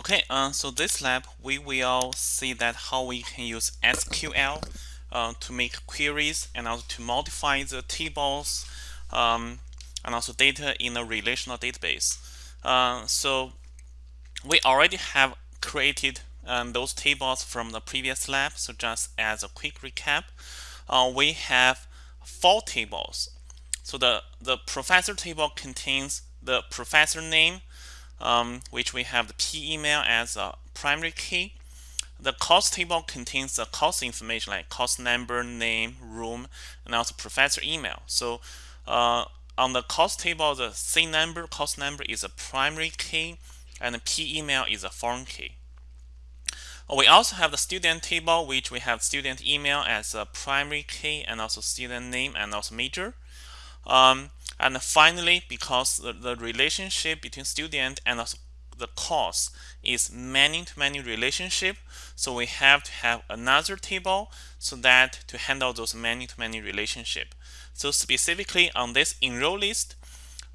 Okay, uh, so this lab we will see that how we can use SQL uh, to make queries and also to modify the tables um, and also data in a relational database. Uh, so we already have created um, those tables from the previous lab. So just as a quick recap, uh, we have four tables. So the, the professor table contains the professor name, um, which we have the P email as a primary key. The cost table contains the cost information like cost number, name, room, and also professor email. So uh, on the cost table, the C number, cost number is a primary key, and the P email is a foreign key. We also have the student table, which we have student email as a primary key, and also student name and also major. Um, and finally, because the, the relationship between student and the course is many-to-many relationship, so we have to have another table so that to handle those many-to-many relationship. So specifically on this enroll list,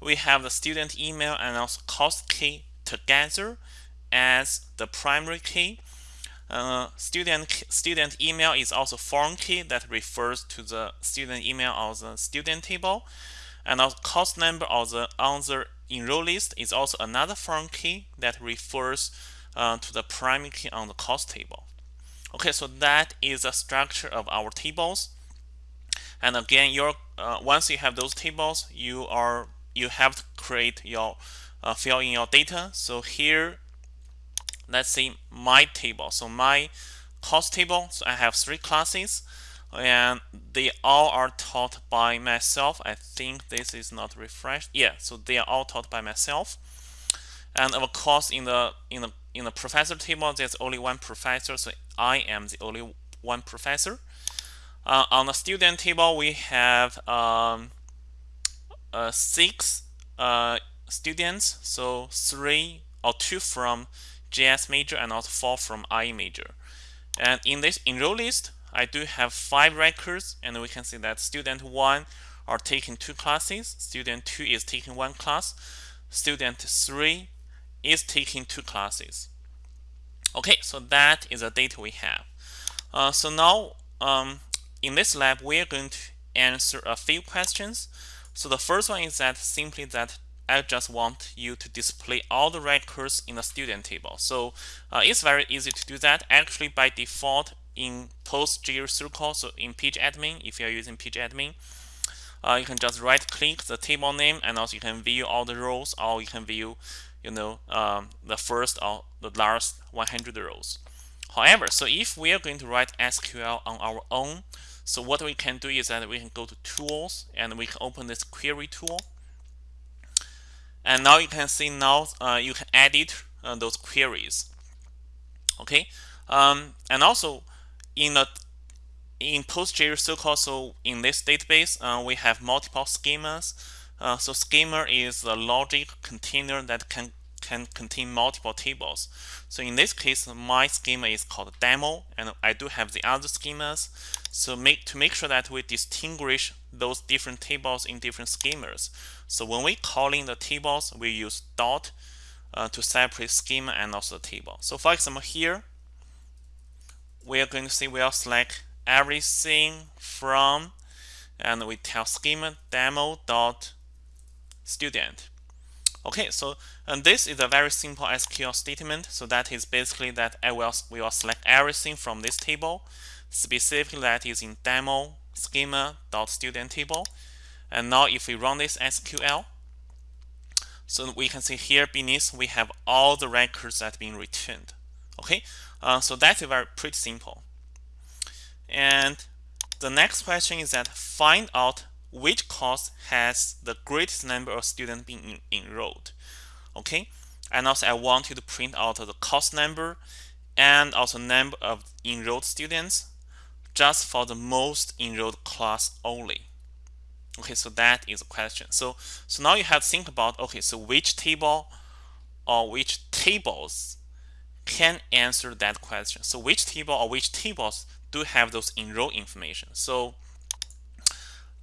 we have the student email and also course key together as the primary key. Uh, student student email is also foreign key that refers to the student email of the student table and the course number of the on the enroll list is also another foreign key that refers uh, to the primary key on the course table. Okay, so that is the structure of our tables. And again, your uh, once you have those tables, you are you have to create your uh, fill in your data. So here, let's say my table. So my course table. So I have three classes and they all are taught by myself. I think this is not refreshed. Yeah, so they are all taught by myself. And of course, in the in the in the professor table, there's only one professor, so I am the only one professor. Uh, on the student table, we have um, uh, six uh, students, so three or two from JS major and also four from IE major. And in this enroll list, I do have five records and we can see that student 1 are taking two classes, student 2 is taking one class, student 3 is taking two classes. Okay, so that is the data we have. Uh, so now um, in this lab, we are going to answer a few questions. So the first one is that simply that I just want you to display all the records in the student table. So uh, it's very easy to do that. Actually, by default, in PostgreSQL, so in pgadmin, if you're using pgadmin, uh, you can just right click the table name and also you can view all the rows or you can view you know um, the first or the last 100 rows. However so if we are going to write SQL on our own so what we can do is that we can go to tools and we can open this query tool. And now you can see now uh, you can edit uh, those queries. Okay? Um, and also in the in PostgreSQL, so in this database, uh, we have multiple schemas. Uh, so schema is a logic container that can can contain multiple tables. So in this case, my schema is called demo, and I do have the other schemas. So make to make sure that we distinguish those different tables in different schemas. So when we call in the tables, we use dot uh, to separate schema and also table. So for example, here we are going to see we'll select everything from and we tell schema demo dot student. Okay so and this is a very simple SQL statement. So that is basically that I will we will select everything from this table. Specifically that is in demo schema dot student table. And now if we run this SQL so we can see here beneath we have all the records that have been returned. Okay uh, so that's very pretty simple. And the next question is that find out which course has the greatest number of students being enrolled. Okay, and also I want you to print out the course number and also number of enrolled students just for the most enrolled class only. Okay, so that is a question. So so now you have to think about okay, so which table or which tables can answer that question. So which table or which tables do have those enroll information? So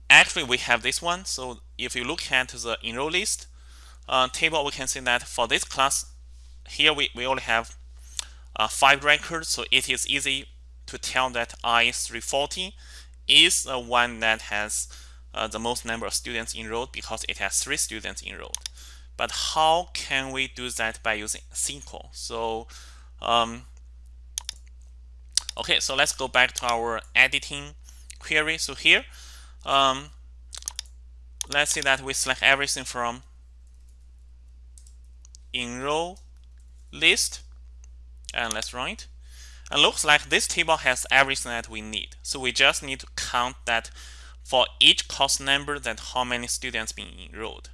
actually we have this one. So if you look at the enroll list uh, table, we can see that for this class, here we, we only have uh, five records, so it is easy to tell that I-340 is the one that has uh, the most number of students enrolled because it has three students enrolled. But how can we do that by using SQL? So, um, okay, so let's go back to our editing query. So here, um, let's say that we select everything from enroll list and let's run it. And looks like this table has everything that we need. So we just need to count that for each course number that how many students being enrolled.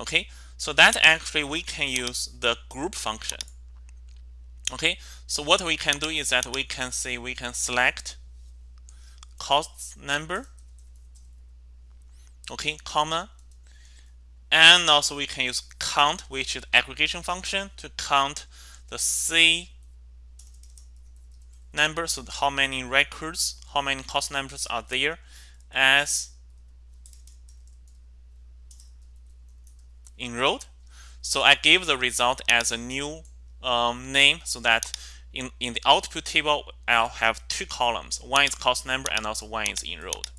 Okay, so that actually we can use the group function. Okay, so what we can do is that we can say we can select cost number, okay, comma, and also we can use count, which is aggregation function to count the C number, so how many records, how many cost numbers are there as enrolled. So I give the result as a new um, name so that in, in the output table, I'll have two columns. One is cost number and also one is enrolled.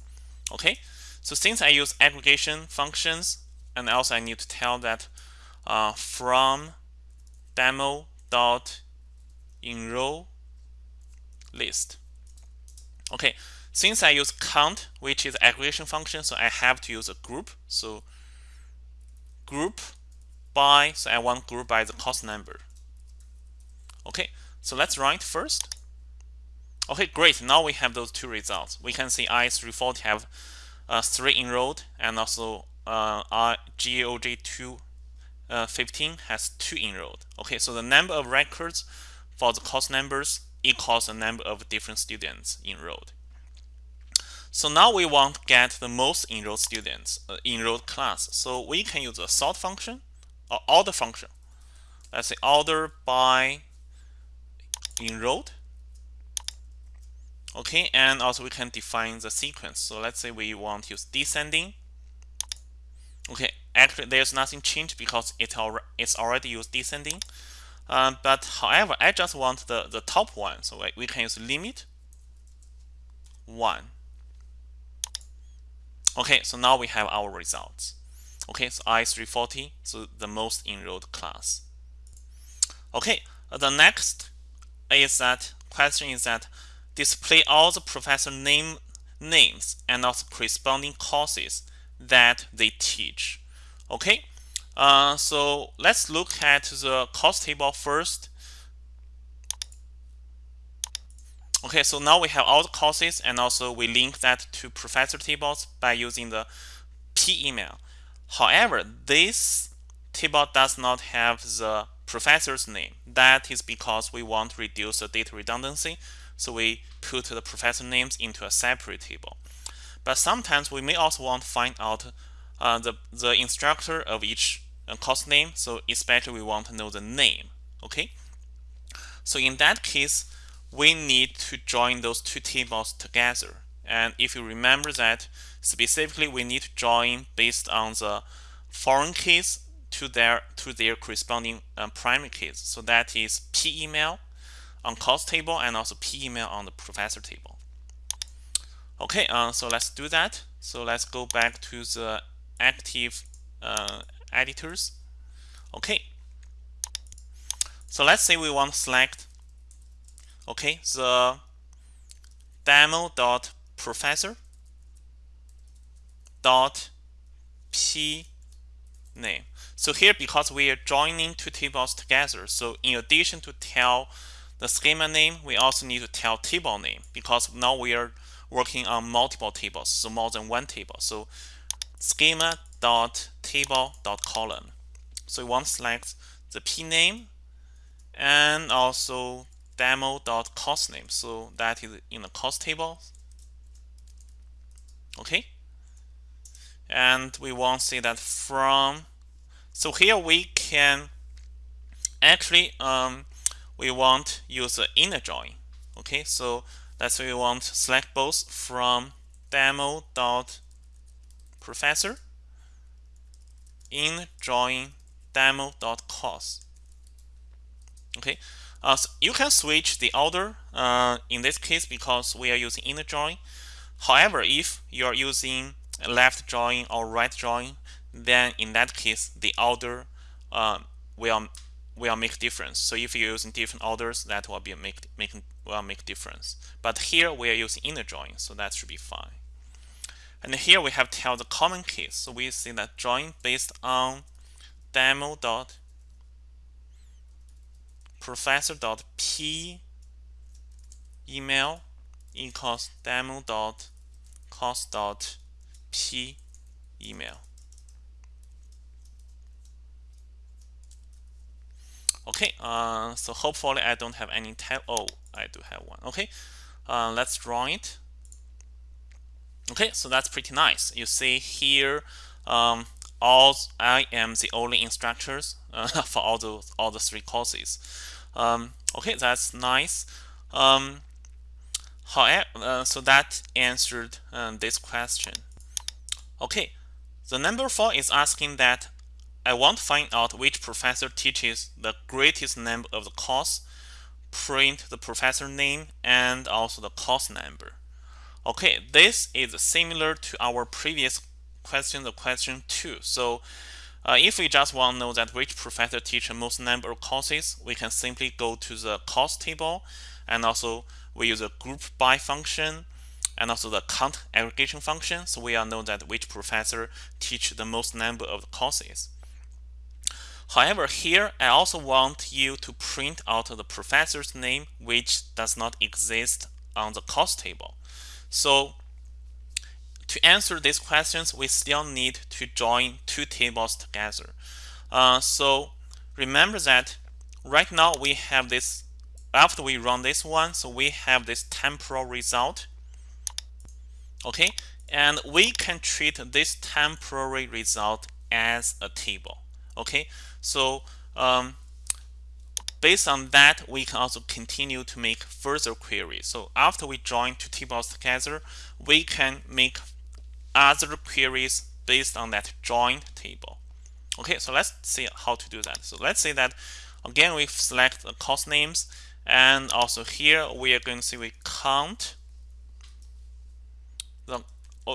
Okay, so since I use aggregation functions, and also I need to tell that uh, from demo dot enroll list. Okay, since I use count, which is aggregation function, so I have to use a group. So group by, so I want group by the cost number. Okay, so let's write first. Okay, great. Now we have those two results. We can see I340 have uh, three enrolled, and also uh, GOG 215 uh, has two enrolled. Okay, so the number of records for the course numbers equals the number of different students enrolled. So now we want to get the most enrolled students, uh, enrolled class. So we can use a sort function or order function. Let's say order by enrolled. Okay, and also we can define the sequence. So let's say we want use descending. Okay, actually there's nothing changed because it al it's already used descending. Um, but however, I just want the, the top one. So we can use limit 1. Okay, so now we have our results. Okay, so I340, so the most enrolled class. Okay, the next is that question is that display all the professor name names and also corresponding courses that they teach. Okay, uh, so let's look at the course table first. Okay, so now we have all the courses and also we link that to professor tables by using the p email. However, this table does not have the professor's name. That is because we want to reduce the data redundancy. So we put the professor names into a separate table. But sometimes we may also want to find out uh, the, the instructor of each uh, course name. So especially we want to know the name. Okay. So in that case, we need to join those two tables together. And if you remember that specifically we need to join based on the foreign keys to their to their corresponding um, primary keys. So that is p email on course table and also p email on the professor table. Okay, uh, so let's do that. So let's go back to the active uh, editors. Okay. So let's say we want to select okay the demo dot professor dot p name so here because we are joining two tables together so in addition to tell the schema name we also need to tell table name because now we are working on multiple tables so more than one table so schema dot table dot column so we want to select the p name and also demo.course name. So that is in the course table. Okay. And we want to see that from. So here we can actually um, we want use the inner join. Okay. So that's we want select both from demo dot professor in join demo dot course. Okay, uh, so you can switch the order uh, in this case because we are using inner join. However, if you are using left join or right join, then in that case the order uh, will will make difference. So if you're using different orders, that will be make make will make difference. But here we are using inner join, so that should be fine. And here we have tell the common case. So we see that join based on demo dot professor dot p email equals demo dot cost dot p email. Okay, uh, so hopefully I don't have any tab. Oh, I do have one. Okay, uh, let's draw it. Okay, so that's pretty nice. You see here, um, all I am the only instructors uh, for all the all the three courses. Um, okay, that's nice. Um, however, uh, so that answered um, this question. Okay, the number four is asking that I want to find out which professor teaches the greatest number of the course, print the professor name and also the course number. Okay, this is similar to our previous question, the question 2. So uh, if we just want to know that which professor teaches the most number of courses, we can simply go to the course table and also we use a group by function and also the count aggregation function. So we all know that which professor teach the most number of courses. However, here I also want you to print out the professor's name which does not exist on the course table. So to answer these questions, we still need to join two tables together. Uh, so remember that right now we have this, after we run this one, so we have this temporal result. Okay, and we can treat this temporary result as a table. Okay, so um, based on that, we can also continue to make further queries. So after we join two tables together, we can make other queries based on that joined table. Okay, so let's see how to do that. So let's say that again we select the course names and also here we are going to see we count the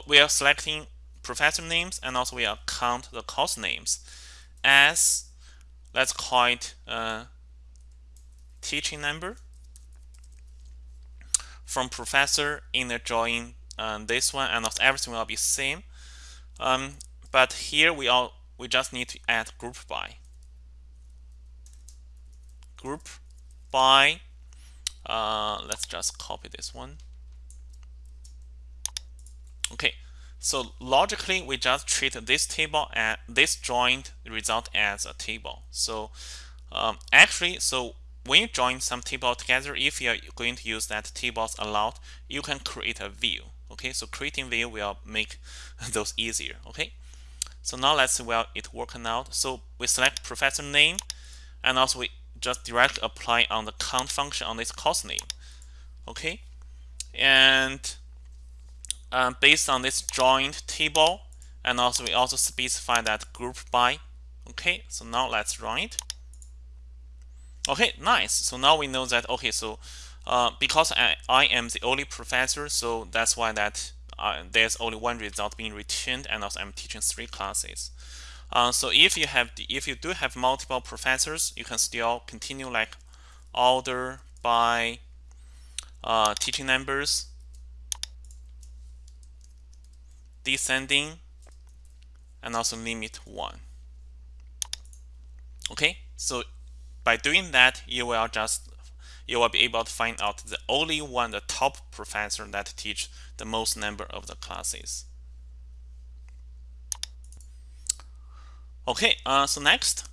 we are selecting professor names and also we are count the course names as let's call it uh, teaching number from professor in the join um, this one and also everything will be same. Um, but here we all we just need to add group by. Group by uh, let's just copy this one. Okay so logically we just treat this table and this joined result as a table so um, actually so when you join some table together, if you're going to use that tables a lot, you can create a view. Okay, so creating view will make those easier. Okay, so now let's see well it working out. So we select professor name, and also we just directly apply on the count function on this course name. Okay, and um, based on this joined table, and also we also specify that group by. Okay, so now let's run it. Okay, nice. So now we know that, okay, so uh, because I, I am the only professor, so that's why that uh, there's only one result being returned and also I'm teaching three classes. Uh, so if you have if you do have multiple professors, you can still continue like order by uh, teaching numbers, descending, and also limit one. Okay, so by doing that, you will just you will be able to find out the only one, the top professor that teach the most number of the classes. Okay, uh, so next,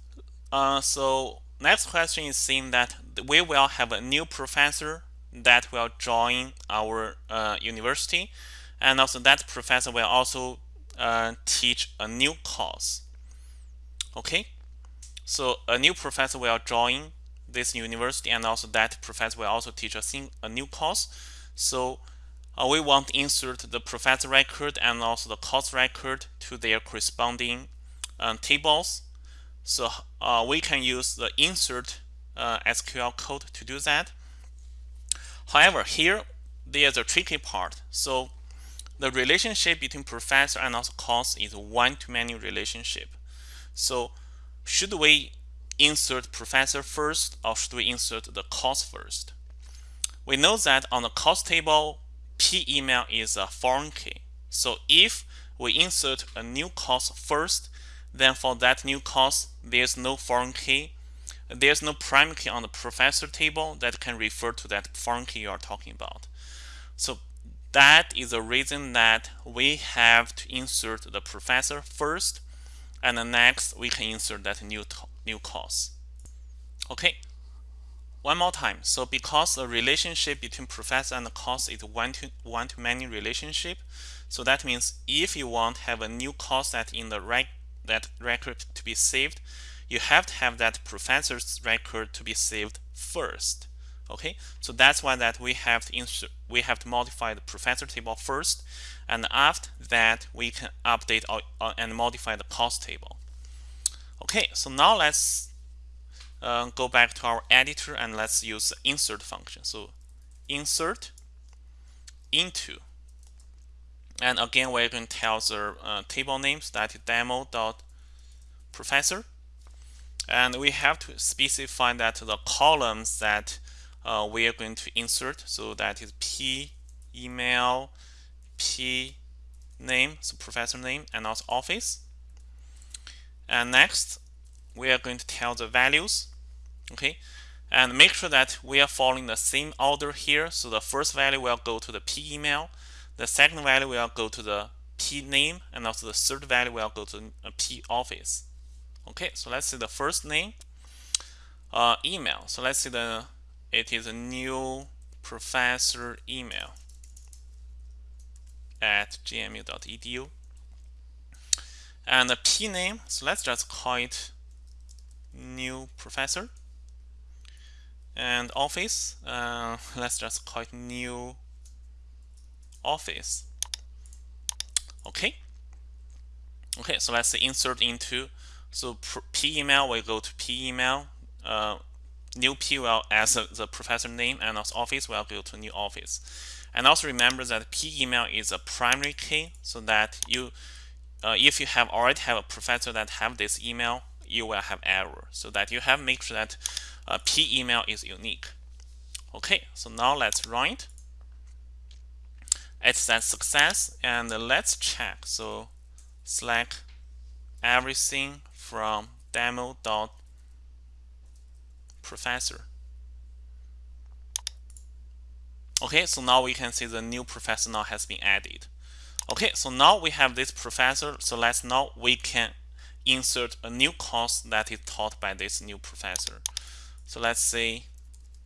uh, so next question is saying that we will have a new professor that will join our uh, university, and also that professor will also uh, teach a new course. Okay, so a new professor will join this university and also that professor will also teach a, thing, a new course. So uh, we want to insert the professor record and also the course record to their corresponding um, tables. So uh, we can use the insert uh, SQL code to do that. However, here there's a tricky part. So the relationship between professor and also course is one-to-many relationship. So should we insert professor first or should we insert the course first? We know that on the course table, p email is a foreign key. So if we insert a new course first, then for that new course, there's no foreign key. There's no primary key on the professor table that can refer to that foreign key you are talking about. So that is the reason that we have to insert the professor first and then next we can insert that new new course. Okay, one more time. So because the relationship between professor and course is one to one to many relationship, so that means if you want to have a new course that in the rec that record to be saved, you have to have that professor's record to be saved first. Okay, so that's why that we have to insert we have to modify the professor table first, and after that we can update uh, and modify the course table. Okay, so now let's uh, go back to our editor and let's use the insert function. So insert into and again we're going to tell the uh, table names that demo dot professor and we have to specify that the columns that uh, we are going to insert. So that is p email p name so professor name and also office. And next we are going to tell the values okay? And make sure that we are following the same order here. So the first value will go to the p email. The second value will go to the p name and also the third value will go to p office. Okay so let's see the first name. Uh, email. So let's see the it is a new professor email at gmu.edu and the p name so let's just call it new professor. And office uh, let's just call it new office. Okay. Okay so let's insert into so p email we go to p email uh, new p as the professor name and also office will go to new office. And also remember that p email is a primary key so that you uh, if you have already have a professor that have this email you will have error. So that you have make sure that uh, p email is unique. Okay so now let's run it. It says success and let's check. So select everything from demo dot professor. Okay so now we can see the new professor now has been added. Okay so now we have this professor so let's now we can insert a new course that is taught by this new professor. So let's say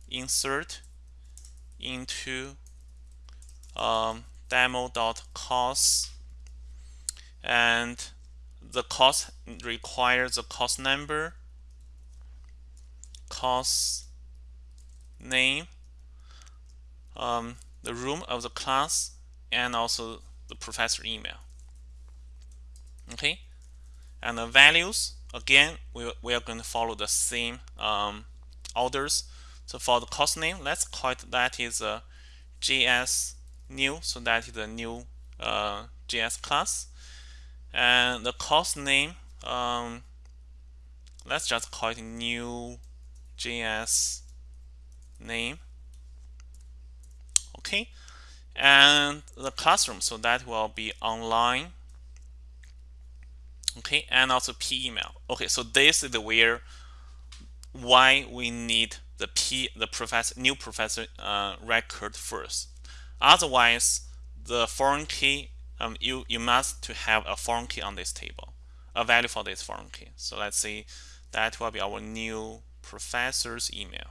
insert into um, demo.course and the course requires a course number, course name, um, the room of the class, and also the professor email. Okay, and the values again we, we are going to follow the same um, orders. So for the course name let's call it that is a JS new so that is a new uh, JS class. And the course name um, let's just call it new JS name. Okay. And the classroom so that will be online. Okay and also p email. Okay so this is the where why we need the p the professor new professor uh, record first. Otherwise the foreign key um, you you must to have a foreign key on this table a value for this foreign key. So let's see that will be our new professor's email.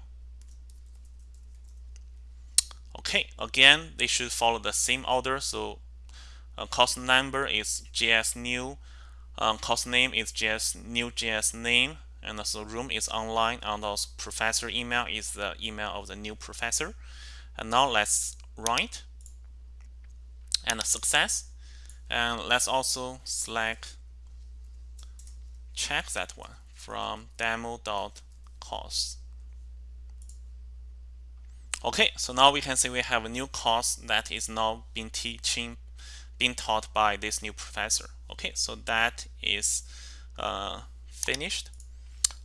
Okay again they should follow the same order. So uh, course number is js new um, course name is JS new JS name and also room is online and also professor email is the email of the new professor. And now let's write and success. And let's also select check that one from demo.course Okay, so now we can see we have a new course that is now being teaching, being taught by this new professor. Okay, so that is uh, finished.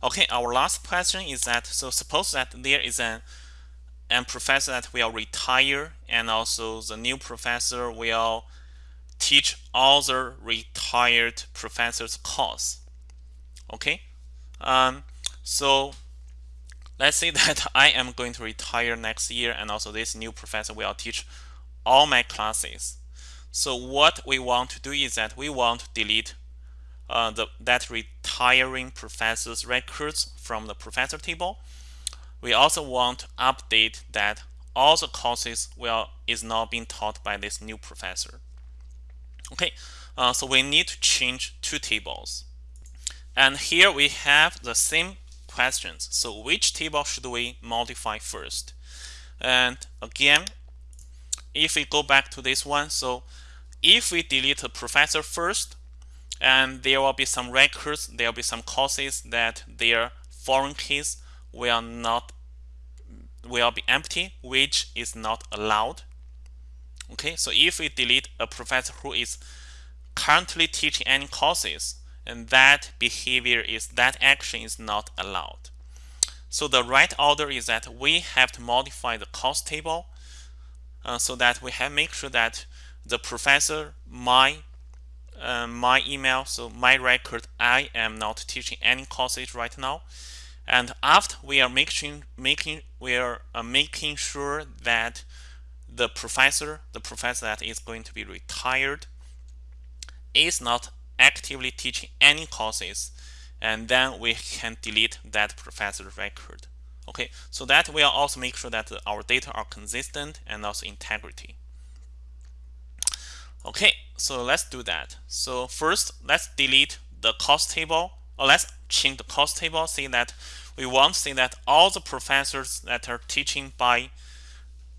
Okay, our last question is that, so suppose that there is an, an professor that will retire and also the new professor will teach the retired professor's course. Okay, um, so let's say that I am going to retire next year and also this new professor will teach all my classes. So what we want to do is that we want to delete uh, the, that retiring professor's records from the professor table. We also want to update that all the courses will is now being taught by this new professor. Okay, uh, so we need to change two tables. And here we have the same questions. So which table should we modify first? And again, if we go back to this one, so if we delete a professor first, and there will be some records, there will be some courses that their foreign keys will not will be empty, which is not allowed. Okay, so if we delete a professor who is currently teaching any courses, and that behavior is that action is not allowed. So the right order is that we have to modify the course table uh, so that we have make sure that the professor my uh, my email so my record I am not teaching any courses right now and after we are making making we are uh, making sure that the professor the professor that is going to be retired is not actively teaching any courses and then we can delete that professor's record. Okay so that will also make sure that our data are consistent and also integrity. Okay so let's do that. So first let's delete the course table or let's change the course table say that we want to say that all the professors that are teaching by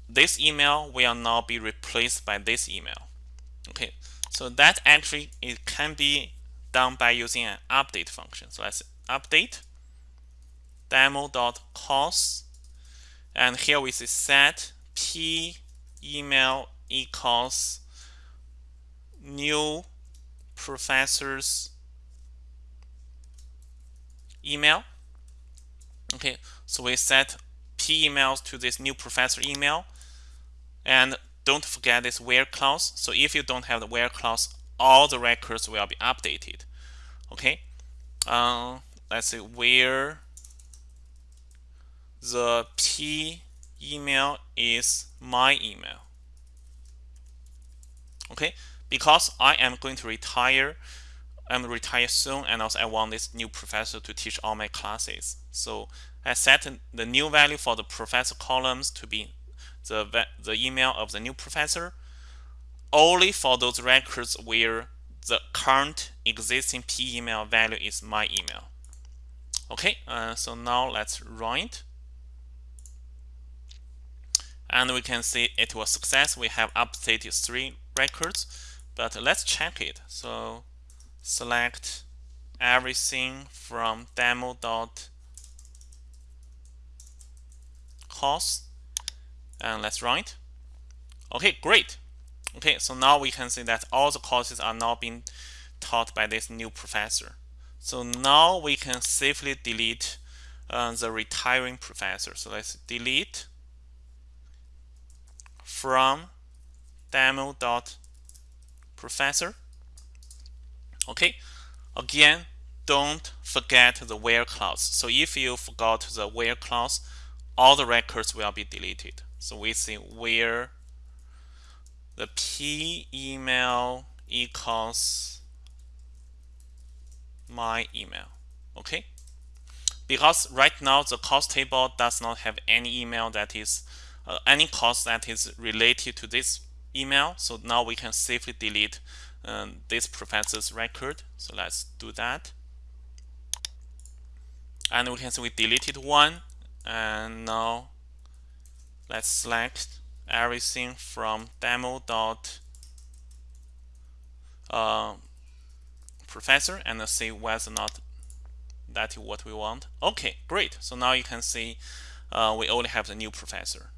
this email will now be replaced by this email. Okay so that actually it can be done by using an update function. So let's update demo.course and here we say set p email equals new professor's email. Okay, so we set p emails to this new professor email and don't forget this where clause. So if you don't have the where clause, all the records will be updated. Okay, uh, let's say where the p email is my email. Okay, because I am going to retire, I'm retire soon, and also I want this new professor to teach all my classes. So I set the new value for the professor columns to be the, the email of the new professor only for those records where the current existing p email value is my email. Okay, uh, so now let's run it. And we can see it was success. We have updated three records, but let's check it. So select everything from demo dot and let's run it. Okay, great. Okay, so now we can see that all the courses are now being taught by this new professor. So now we can safely delete uh, the retiring professor. So let's delete from demo.professor. Okay, again, don't forget the where clause. So if you forgot the where clause, all the records will be deleted. So we see where the p email equals my email. Okay? Because right now the cost table does not have any email that is uh, any cost that is related to this email. So now we can safely delete um, this professor's record. So let's do that. And we can see we deleted one and now let's select everything from demo dot uh, professor and see whether or not that is what we want. Okay, great. So now you can see uh, we only have the new professor.